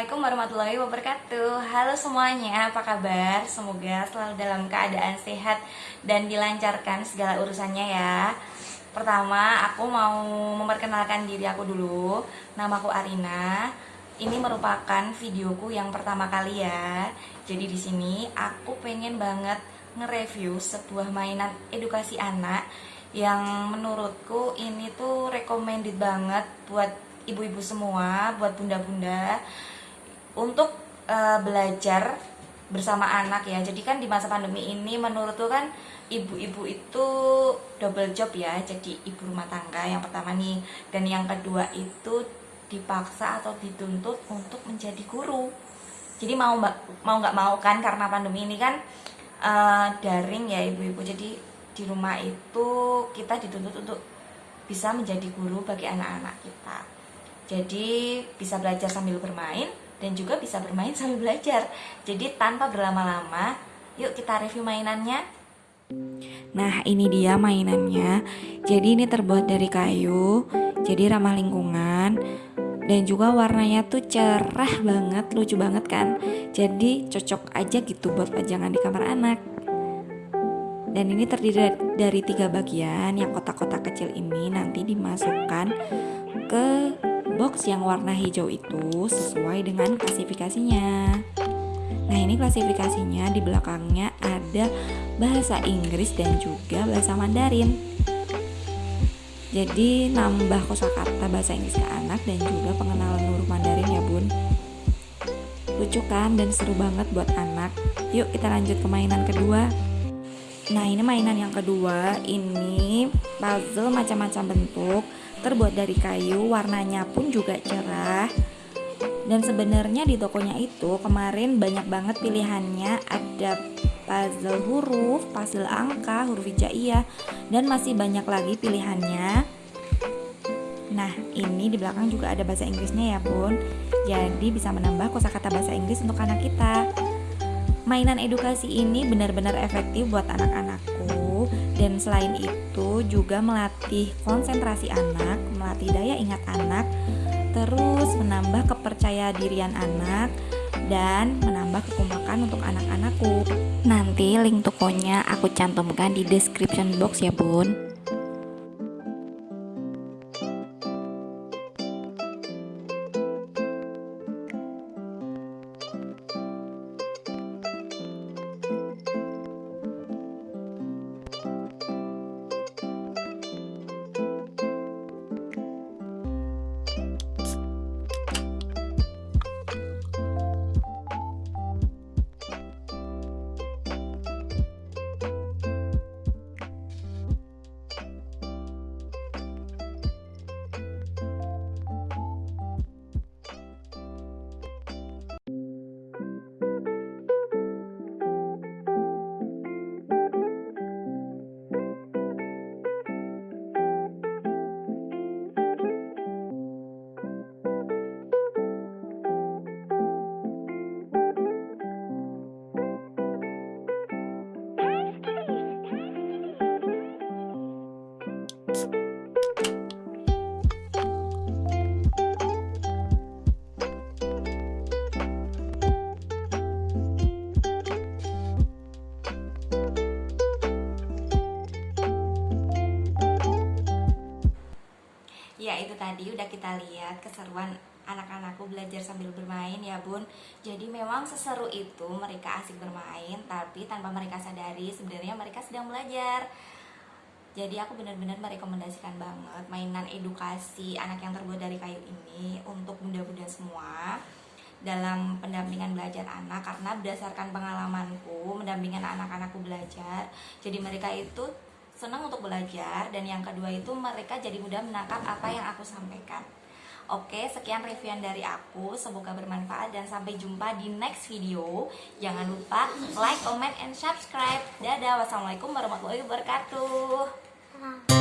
Assalamualaikum warahmatullahi wabarakatuh. Halo semuanya, apa kabar? Semoga selalu dalam keadaan sehat dan dilancarkan segala urusannya ya. Pertama, aku mau memperkenalkan diri aku dulu. Namaku Arina. Ini merupakan videoku yang pertama kali ya. Jadi di sini aku pengen banget nge-review sebuah mainan edukasi anak Yang menurutku ini tuh recommended banget buat ibu-ibu semua, buat bunda-bunda untuk uh, belajar bersama anak ya. Jadi kan di masa pandemi ini menurutku kan ibu-ibu itu double job ya. Jadi ibu rumah tangga yang pertama nih dan yang kedua itu dipaksa atau dituntut untuk menjadi guru. Jadi mau mau nggak mau kan karena pandemi ini kan uh, daring ya ibu-ibu. Jadi di rumah itu kita dituntut untuk bisa menjadi guru bagi anak-anak kita. Jadi bisa belajar sambil bermain dan juga bisa bermain sambil belajar. Jadi tanpa berlama-lama, yuk kita review mainannya. Nah, ini dia mainannya. Jadi ini terbuat dari kayu, jadi ramah lingkungan dan juga warnanya tuh cerah banget, lucu banget kan. Jadi cocok aja gitu buat pajangan di kamar anak. Dan ini terdiri dari tiga bagian. Yang kotak-kotak kecil ini nanti dimasukkan ke box yang warna hijau itu sesuai dengan klasifikasinya. Nah, ini klasifikasinya di belakangnya ada bahasa Inggris dan juga bahasa Mandarin. Jadi nambah kosakata bahasa Inggris ke anak dan juga pengenalan huruf Mandarin ya, Bun. Lucu kan dan seru banget buat anak. Yuk kita lanjut ke mainan kedua. Nah, ini mainan yang kedua. Ini puzzle macam-macam bentuk terbuat dari kayu, warnanya pun juga cerah. Dan sebenarnya di tokonya itu kemarin banyak banget pilihannya, ada puzzle huruf, puzzle angka, huruf hijaiyah, dan masih banyak lagi pilihannya. Nah, ini di belakang juga ada bahasa Inggrisnya ya, Bun. Jadi bisa menambah kosakata bahasa Inggris untuk anak kita. Mainan edukasi ini benar-benar efektif buat anak-anakku dan selain itu juga melatih konsentrasi anak, melatih daya ingat anak, terus menambah kepercaya dirian anak dan menambah kekompakan untuk anak-anakku. Nanti link tokonya aku cantumkan di description box ya, Bun. Tadi udah kita lihat keseruan anak-anakku belajar sambil bermain ya bun. Jadi memang seseru itu mereka asik bermain Tapi tanpa mereka sadari sebenarnya mereka sedang belajar. Jadi aku benar-benar merekomendasikan banget mainan edukasi anak yang terbuat dari kayu ini Untuk bunda-bunda semua dalam pendampingan belajar anak karena berdasarkan pengalamanku mendampingan anak-anakku belajar jadi mereka itu senang untuk belajar dan yang kedua itu mereka jadi mudah menangkap apa yang aku sampaikan Oke, sekian reviewan dari aku. Semoga bermanfaat dan sampai jumpa di next video. Jangan lupa like, comment, and subscribe. Dadah, wassalamualaikum warahmatullahi wabarakatuh.